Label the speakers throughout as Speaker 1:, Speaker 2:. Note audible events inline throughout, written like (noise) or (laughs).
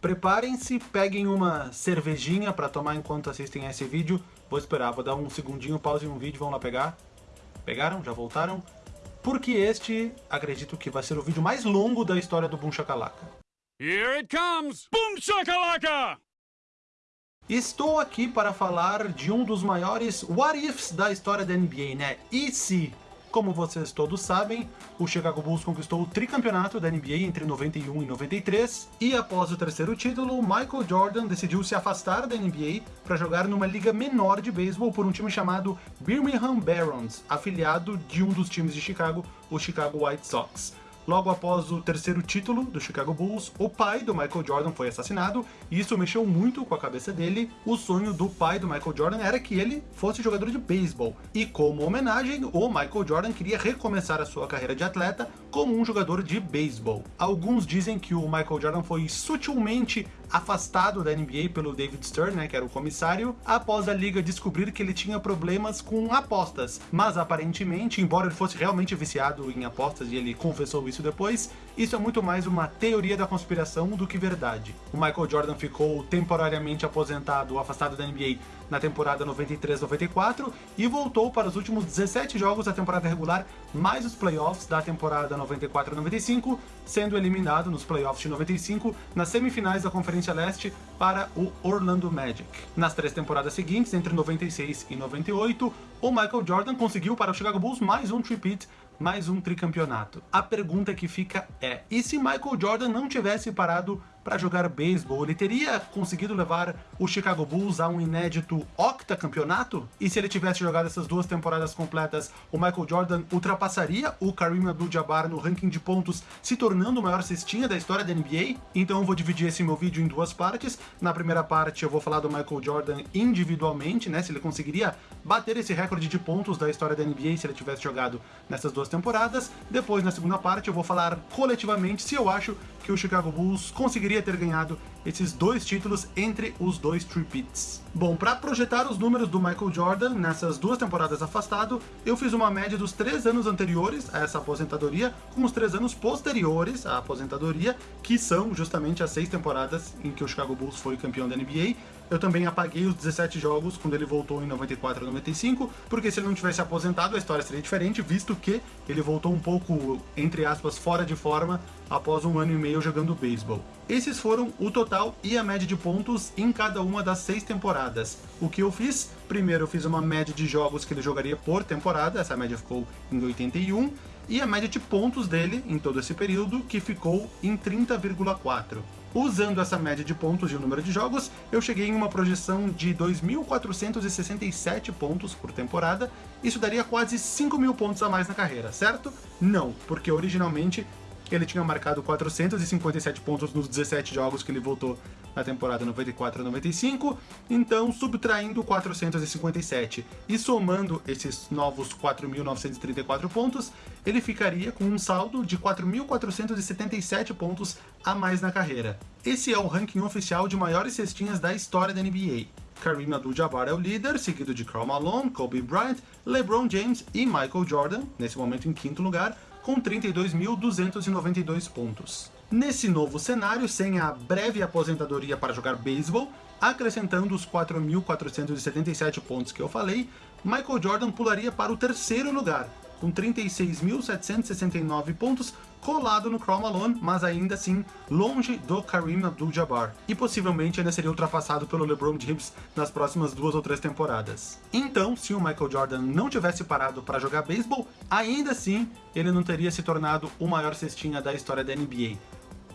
Speaker 1: Preparem-se, peguem uma cervejinha para tomar enquanto assistem a esse vídeo. Vou esperar, vou dar um segundinho, pause um vídeo, vão lá pegar. Pegaram? Já voltaram? Porque este, acredito que vai ser o vídeo mais longo da história do Boom Shakalaka.
Speaker 2: Here it comes! Boom shakalaka!
Speaker 1: Estou aqui para falar de um dos maiores what ifs da história da NBA, né? E se como vocês todos sabem, o Chicago Bulls conquistou o tricampeonato da NBA entre 91 e 93, e após o terceiro título, Michael Jordan decidiu se afastar da NBA para jogar numa liga menor de beisebol por um time chamado Birmingham Barons, afiliado de um dos times de Chicago, o Chicago White Sox. Logo após o terceiro título do Chicago Bulls, o pai do Michael Jordan foi assassinado, e isso mexeu muito com a cabeça dele. O sonho do pai do Michael Jordan era que ele fosse jogador de beisebol, e como homenagem, o Michael Jordan queria recomeçar a sua carreira de atleta como um jogador de beisebol. Alguns dizem que o Michael Jordan foi sutilmente afastado da NBA pelo David Stern, né, que era o comissário, após a liga descobrir que ele tinha problemas com apostas. Mas aparentemente, embora ele fosse realmente viciado em apostas e ele confessou isso depois, isso é muito mais uma teoria da conspiração do que verdade. O Michael Jordan ficou temporariamente aposentado, afastado da NBA na temporada 93-94 e voltou para os últimos 17 jogos da temporada regular, mais os playoffs da temporada 94-95, sendo eliminado nos playoffs de 95 nas semifinais da Conferência Leste para o Orlando Magic. Nas três temporadas seguintes, entre 96 e 98, o Michael Jordan conseguiu para o Chicago Bulls mais um tripit mais um tricampeonato. A pergunta que fica é, e se Michael Jordan não tivesse parado para jogar beisebol, ele teria conseguido levar o Chicago Bulls a um inédito octacampeonato? E se ele tivesse jogado essas duas temporadas completas, o Michael Jordan ultrapassaria o Kareem Abdul-Jabbar no ranking de pontos, se tornando o maior cestinha da história da NBA? Então eu vou dividir esse meu vídeo em duas partes. Na primeira parte eu vou falar do Michael Jordan individualmente, né, se ele conseguiria bater esse recorde de pontos da história da NBA se ele tivesse jogado nessas duas temporadas. Depois, na segunda parte, eu vou falar coletivamente se eu acho que o Chicago Bulls conseguiria ter ganhado esses dois títulos entre os dois tripits. Bom, para projetar os números do Michael Jordan nessas duas temporadas afastado, eu fiz uma média dos três anos anteriores a essa aposentadoria com os três anos posteriores à aposentadoria, que são justamente as seis temporadas em que o Chicago Bulls foi campeão da NBA, eu também apaguei os 17 jogos quando ele voltou em 94 e 95, porque se ele não tivesse aposentado a história seria diferente, visto que ele voltou um pouco, entre aspas, fora de forma após um ano e meio jogando beisebol. Esses foram o total e a média de pontos em cada uma das seis temporadas. O que eu fiz? Primeiro eu fiz uma média de jogos que ele jogaria por temporada, essa média ficou em 81, e a média de pontos dele em todo esse período, que ficou em 30,4. Usando essa média de pontos e o número de jogos, eu cheguei em uma projeção de 2.467 pontos por temporada, isso daria quase 5 mil pontos a mais na carreira, certo? Não, porque originalmente ele tinha marcado 457 pontos nos 17 jogos que ele voltou na temporada 94 95, então subtraindo 457 e somando esses novos 4.934 pontos, ele ficaria com um saldo de 4.477 pontos a mais na carreira. Esse é o ranking oficial de maiores cestinhas da história da NBA. Kareem Abdul-Jabbar é o líder, seguido de Karl Malone, Kobe Bryant, LeBron James e Michael Jordan, nesse momento em quinto lugar, com 32.292 pontos. Nesse novo cenário, sem a breve aposentadoria para jogar beisebol, acrescentando os 4.477 pontos que eu falei, Michael Jordan pularia para o terceiro lugar, com 36.769 pontos, colado no Karl Malone, mas ainda assim longe do Kareem Abdul-Jabbar, e possivelmente ainda seria ultrapassado pelo LeBron James nas próximas duas ou três temporadas. Então, se o Michael Jordan não tivesse parado para jogar beisebol, ainda assim ele não teria se tornado o maior cestinha da história da NBA.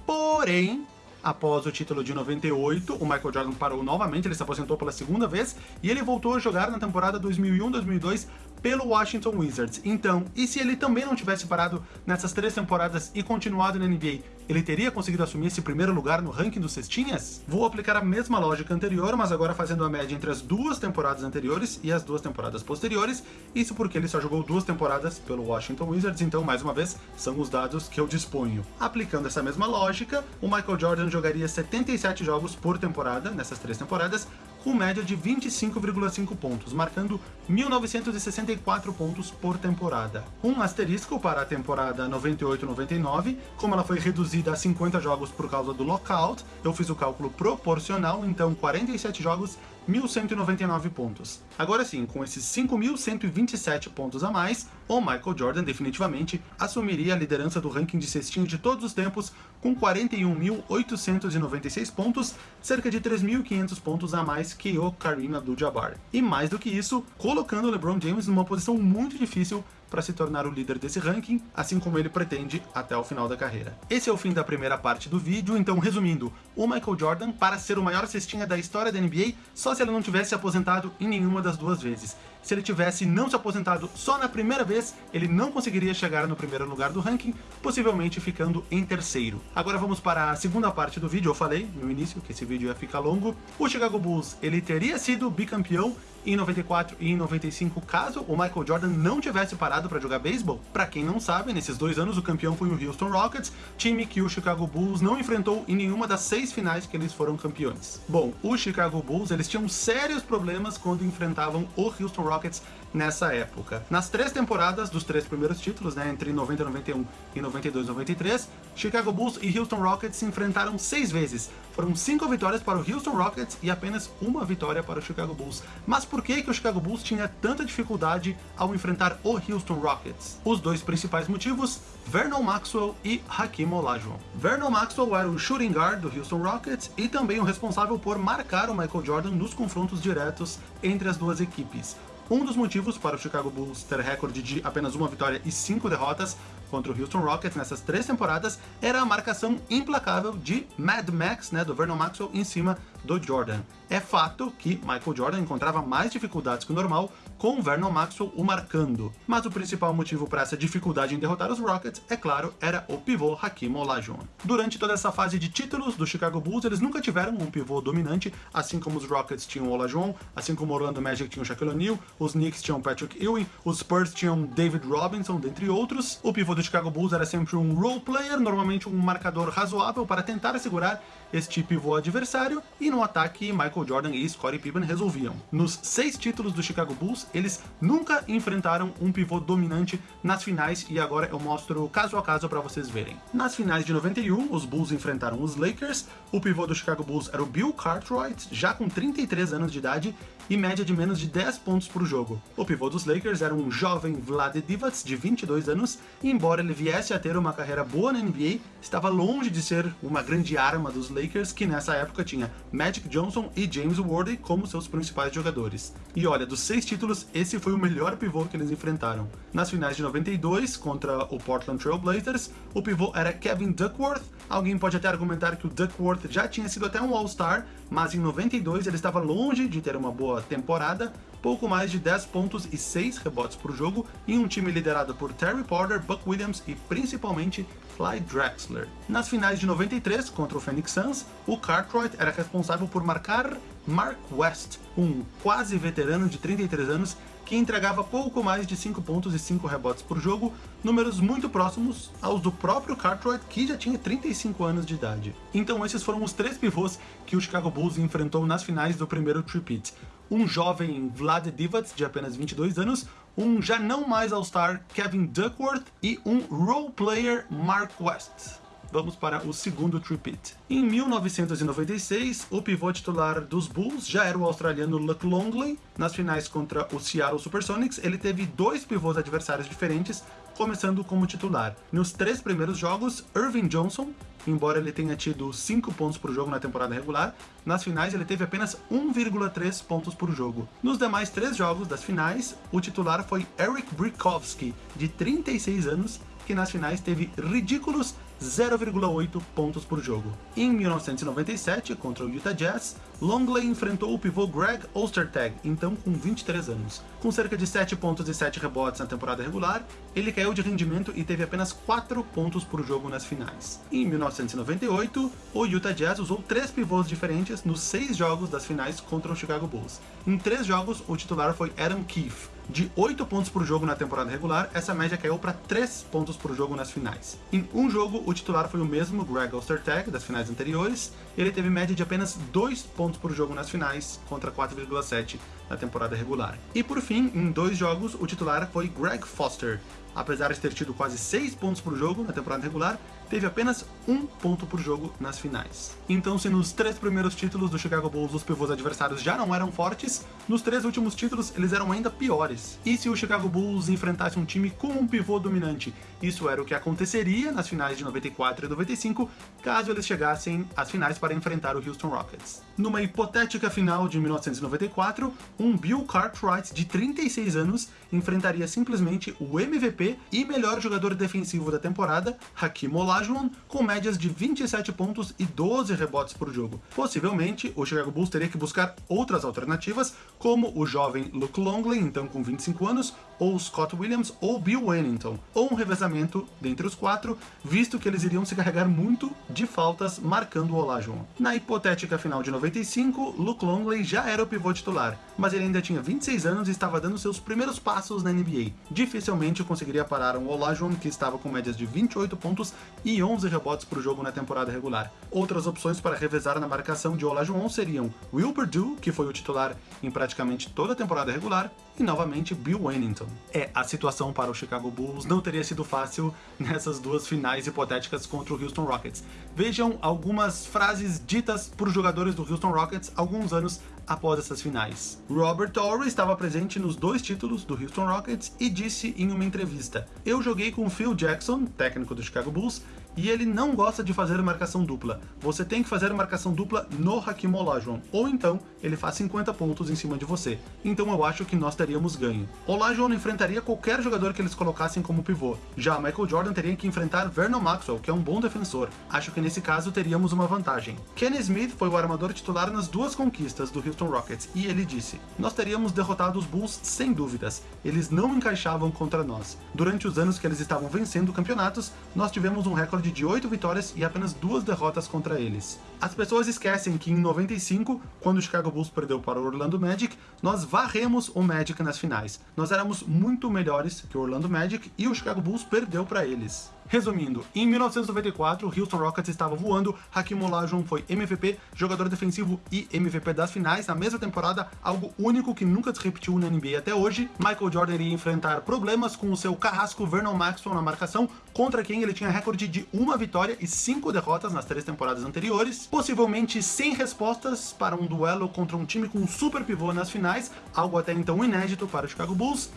Speaker 1: Porém, após o título de 98, o Michael Jordan parou novamente, ele se aposentou pela segunda vez, e ele voltou a jogar na temporada 2001-2002 pelo Washington Wizards. Então, e se ele também não tivesse parado nessas três temporadas e continuado na NBA, ele teria conseguido assumir esse primeiro lugar no ranking dos cestinhas? Vou aplicar a mesma lógica anterior, mas agora fazendo a média entre as duas temporadas anteriores e as duas temporadas posteriores, isso porque ele só jogou duas temporadas pelo Washington Wizards, então, mais uma vez, são os dados que eu disponho. Aplicando essa mesma lógica, o Michael Jordan jogaria 77 jogos por temporada, nessas três temporadas, com média de 25,5 pontos, marcando 1.964 pontos por temporada. Um asterisco para a temporada 98-99, como ela foi reduzida a 50 jogos por causa do lockout, eu fiz o cálculo proporcional, então 47 jogos 1.199 pontos. Agora sim, com esses 5.127 pontos a mais, o Michael Jordan definitivamente assumiria a liderança do ranking de cestinho de todos os tempos com 41.896 pontos, cerca de 3.500 pontos a mais que o Kareem Abdul-Jabbar. E mais do que isso, colocando o LeBron James numa posição muito difícil para se tornar o líder desse ranking, assim como ele pretende até o final da carreira. Esse é o fim da primeira parte do vídeo, então resumindo, o Michael Jordan, para ser o maior cestinha da história da NBA, só se ele não tivesse aposentado em nenhuma das duas vezes. Se ele tivesse não se aposentado só na primeira vez, ele não conseguiria chegar no primeiro lugar do ranking, possivelmente ficando em terceiro. Agora vamos para a segunda parte do vídeo, eu falei no início que esse vídeo ia ficar longo. O Chicago Bulls, ele teria sido bicampeão em 94 e em 95, caso o Michael Jordan não tivesse parado para jogar beisebol. Para quem não sabe, nesses dois anos o campeão foi o Houston Rockets, time que o Chicago Bulls não enfrentou em nenhuma das seis finais que eles foram campeões. Bom, o Chicago Bulls, eles tinham sérios problemas quando enfrentavam o Houston Rockets nessa época. Nas três temporadas dos três primeiros títulos, né, entre 90 e 91 e 92 e 93, Chicago Bulls e Houston Rockets se enfrentaram seis vezes. Foram cinco vitórias para o Houston Rockets e apenas uma vitória para o Chicago Bulls. Mas por que, que o Chicago Bulls tinha tanta dificuldade ao enfrentar o Houston Rockets? Os dois principais motivos, Vernon Maxwell e Hakim Olajuwon. Vernon Maxwell era o shooting guard do Houston Rockets e também o responsável por marcar o Michael Jordan nos confrontos diretos entre as duas equipes. Um dos motivos para o Chicago Bulls ter recorde de apenas uma vitória e cinco derrotas contra o Houston Rockets nessas três temporadas era a marcação implacável de Mad Max, né, do Vernon Maxwell, em cima do Jordan. É fato que Michael Jordan encontrava mais dificuldades que o normal com Vernon Maxwell o marcando, mas o principal motivo para essa dificuldade em derrotar os Rockets, é claro, era o pivô Hakim Olajuwon. Durante toda essa fase de títulos do Chicago Bulls, eles nunca tiveram um pivô dominante, assim como os Rockets tinham o Olajuwon, assim como o Orlando Magic tinha o Shaquille O'Neal, os Knicks tinham Patrick Ewing, os Spurs tinham David Robinson, dentre outros. O pivô do Chicago Bulls era sempre um role player, normalmente um marcador razoável para tentar assegurar este pivô adversário, e no ataque Michael Jordan e Scottie Pippen resolviam. Nos seis títulos do Chicago Bulls, eles nunca enfrentaram um pivô dominante nas finais, e agora eu mostro caso a caso para vocês verem. Nas finais de 91, os Bulls enfrentaram os Lakers, o pivô do Chicago Bulls era o Bill Cartwright, já com 33 anos de idade, e média de menos de 10 pontos por jogo. O pivô dos Lakers era um jovem Vlade Divac, de 22 anos, e embora ele viesse a ter uma carreira boa na NBA, estava longe de ser uma grande arma dos Lakers, que nessa época tinha Magic Johnson e James Worthy como seus principais jogadores. E olha, dos seis títulos, esse foi o melhor pivô que eles enfrentaram. Nas finais de 92, contra o Portland Trail Blazers, o pivô era Kevin Duckworth. Alguém pode até argumentar que o Duckworth já tinha sido até um All-Star, mas em 92 ele estava longe de ter uma boa temporada, pouco mais de 10 pontos e 6 rebotes por jogo, em um time liderado por Terry Porter, Buck Williams e principalmente Clyde Drexler. Nas finais de 93, contra o Phoenix Suns, o Cartwright era responsável por marcar Mark West, um quase veterano de 33 anos que entregava pouco mais de 5 pontos e 5 rebotes por jogo, números muito próximos aos do próprio Cartwright, que já tinha 35 anos de idade. Então esses foram os três pivôs que o Chicago Bulls enfrentou nas finais do primeiro tripit. Um jovem Vlad Divac, de apenas 22 anos, um já não mais All-Star Kevin Duckworth e um role player Mark West vamos para o segundo tripit. Em 1996, o pivô titular dos Bulls já era o australiano Luke Longley. Nas finais contra o Seattle Supersonics, ele teve dois pivôs adversários diferentes, começando como titular. Nos três primeiros jogos, Irving Johnson, embora ele tenha tido 5 pontos por jogo na temporada regular, nas finais ele teve apenas 1,3 pontos por jogo. Nos demais três jogos das finais, o titular foi Eric Brikowski, de 36 anos, que nas finais teve ridículos 0,8 pontos por jogo. Em 1997, contra o Utah Jazz, Longley enfrentou o pivô Greg Ostertag, então com 23 anos. Com cerca de 7 pontos e 7 rebotes na temporada regular, ele caiu de rendimento e teve apenas 4 pontos por jogo nas finais. Em 1998, o Utah Jazz usou três pivôs diferentes nos seis jogos das finais contra o Chicago Bulls. Em três jogos, o titular foi Adam Keefe, De 8 pontos por jogo na temporada regular, essa média caiu para 3 pontos por jogo nas finais. Em um jogo, o titular foi o mesmo Greg Ostertag das finais anteriores, ele teve média de apenas 2 pontos por jogo nas finais, contra 4,7 na temporada regular. E por fim, em dois jogos, o titular foi Greg Foster. Apesar de ter tido quase 6 pontos por jogo na temporada regular, teve apenas um ponto por jogo nas finais. Então, se nos três primeiros títulos do Chicago Bulls os pivôs adversários já não eram fortes, nos três últimos títulos eles eram ainda piores. E se o Chicago Bulls enfrentasse um time com um pivô dominante? Isso era o que aconteceria nas finais de 94 e 95, caso eles chegassem às finais para enfrentar o Houston Rockets. Numa hipotética final de 1994, um Bill Cartwright de 36 anos enfrentaria simplesmente o MVP e melhor jogador defensivo da temporada, Hakim Olajuwon, com médias de 27 pontos e 12 rebotes por jogo. Possivelmente, o Chicago Bulls teria que buscar outras alternativas, como o jovem Luke Longley, então com 25 anos, ou Scott Williams ou Bill Wennington, ou um revezamento dentre os quatro, visto que eles iriam se carregar muito de faltas marcando o Olajuwon. Na hipotética final de 95, Luke Longley já era o pivô titular, mas ele ainda tinha 26 anos e estava dando seus primeiros passos na NBA. Dificilmente conseguiria parar um Olajuwon que estava com médias de 28 pontos e 11 rebotes por jogo na temporada regular. Outras opções para revezar na marcação de Olajuwon seriam Will Perdue, que foi o titular em praticamente toda a temporada regular, e novamente Bill Wennington. É, a situação para o Chicago Bulls não teria sido fácil (laughs) nessas duas finais hipotéticas contra o Houston Rockets. Vejam algumas frases ditas por jogadores do Houston Rockets alguns anos após essas finais. Robert Torrey estava presente nos dois títulos do Houston Rockets e disse em uma entrevista: Eu joguei com Phil Jackson, técnico do Chicago Bulls, e ele não gosta de fazer marcação dupla. Você tem que fazer marcação dupla no Hakim Olajuwon, ou então ele faz 50 pontos em cima de você. Então eu acho que nós teríamos ganho. Olajuwon enfrentaria qualquer jogador que eles colocassem como pivô. Já Michael Jordan teria que enfrentar Vernon Maxwell, que é um bom defensor. Acho que nesse caso teríamos uma vantagem. Kenny Smith foi o armador titular nas duas conquistas do Houston Rockets, e ele disse: Nós teríamos derrotado os Bulls sem dúvidas. Eles não encaixavam contra nós. Durante os anos que eles estavam vencendo campeonatos, nós tivemos um recorde recorde de 8 vitórias e apenas duas derrotas contra eles. As pessoas esquecem que em 95, quando o Chicago Bulls perdeu para o Orlando Magic, nós varremos o Magic nas finais. Nós éramos muito melhores que o Orlando Magic e o Chicago Bulls perdeu para eles. Resumindo, em 1994, o Houston Rockets estava voando, Hakim Olajuwon foi MVP, jogador defensivo e MVP das finais na mesma temporada, algo único que nunca se repetiu na NBA até hoje. Michael Jordan iria enfrentar problemas com o seu carrasco Vernon Maxwell na marcação, contra quem ele tinha recorde de uma vitória e cinco derrotas nas três temporadas anteriores, possivelmente sem respostas para um duelo contra um time com um super pivô nas finais, algo até então inédito para o Chicago Bulls,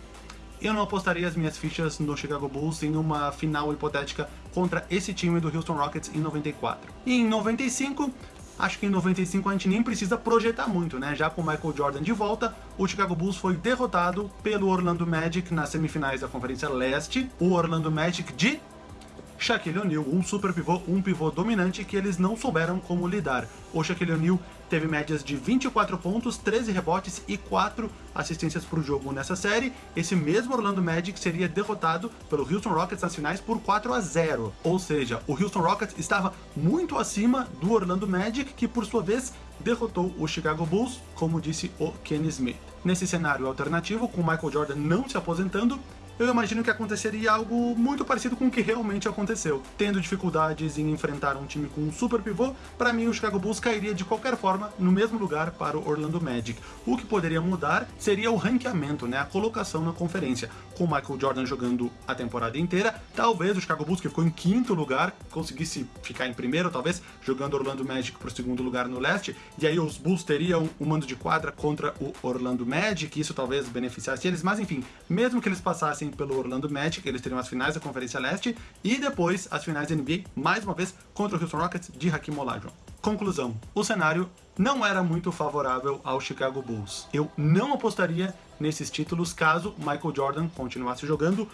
Speaker 1: eu não apostaria as minhas fichas no Chicago Bulls em uma final hipotética contra esse time do Houston Rockets em 94. E em 95, acho que em 95 a gente nem precisa projetar muito, né? Já com Michael Jordan de volta, o Chicago Bulls foi derrotado pelo Orlando Magic nas semifinais da Conferência Leste. O Orlando Magic de Shaquille O'Neal, um super pivô, um pivô dominante que eles não souberam como lidar. O Shaquille O'Neal teve médias de 24 pontos, 13 rebotes e 4 assistências por jogo nessa série. Esse mesmo Orlando Magic seria derrotado pelo Houston Rockets nas finais por 4 a 0. Ou seja, o Houston Rockets estava muito acima do Orlando Magic, que por sua vez derrotou o Chicago Bulls, como disse o Kenny Smith. Nesse cenário alternativo, com Michael Jordan não se aposentando, eu imagino que aconteceria algo muito parecido com o que realmente aconteceu. Tendo dificuldades em enfrentar um time com um super pivô, para mim o Chicago Bulls cairia de qualquer forma no mesmo lugar para o Orlando Magic. O que poderia mudar seria o ranqueamento, né, a colocação na conferência. Com o Michael Jordan jogando a temporada inteira, talvez o Chicago Bulls, que ficou em quinto lugar, conseguisse ficar em primeiro, talvez, jogando Orlando Magic para o segundo lugar no leste, e aí os Bulls teriam um mando de quadra contra o Orlando Magic, isso talvez beneficiasse eles, mas enfim, mesmo que eles passassem pelo Orlando Magic, eles teriam as finais da Conferência Leste e depois as finais da NBA, mais uma vez contra o Houston Rockets de Hakim Olajuwon. Conclusão, o cenário não era muito favorável ao Chicago Bulls. Eu não apostaria nesses títulos caso Michael Jordan continuasse jogando,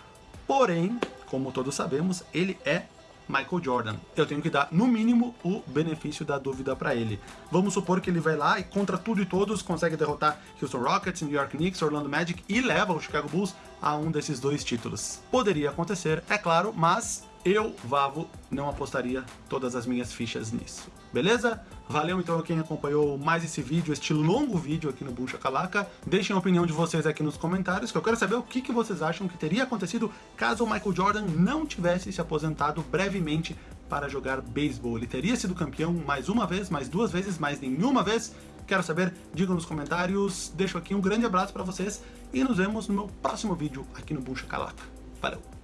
Speaker 1: porém, como todos sabemos, ele é Michael Jordan. Eu tenho que dar, no mínimo, o benefício da dúvida para ele. Vamos supor que ele vai lá e contra tudo e todos consegue derrotar Houston Rockets, New York Knicks, Orlando Magic e leva o Chicago Bulls a um desses dois títulos. Poderia acontecer, é claro, mas eu, Vavo, não apostaria todas as minhas fichas nisso. Beleza? Valeu então quem acompanhou mais esse vídeo, este longo vídeo aqui no Boom Shakalaka. Deixem a opinião de vocês aqui nos comentários, que eu quero saber o que, que vocês acham que teria acontecido caso o Michael Jordan não tivesse se aposentado brevemente para jogar beisebol. Ele teria sido campeão mais uma vez, mais duas vezes, mais nenhuma vez? Quero saber, digam nos comentários. Deixo aqui um grande abraço para vocês e nos vemos no meu próximo vídeo aqui no Boom Shakalaka. Valeu!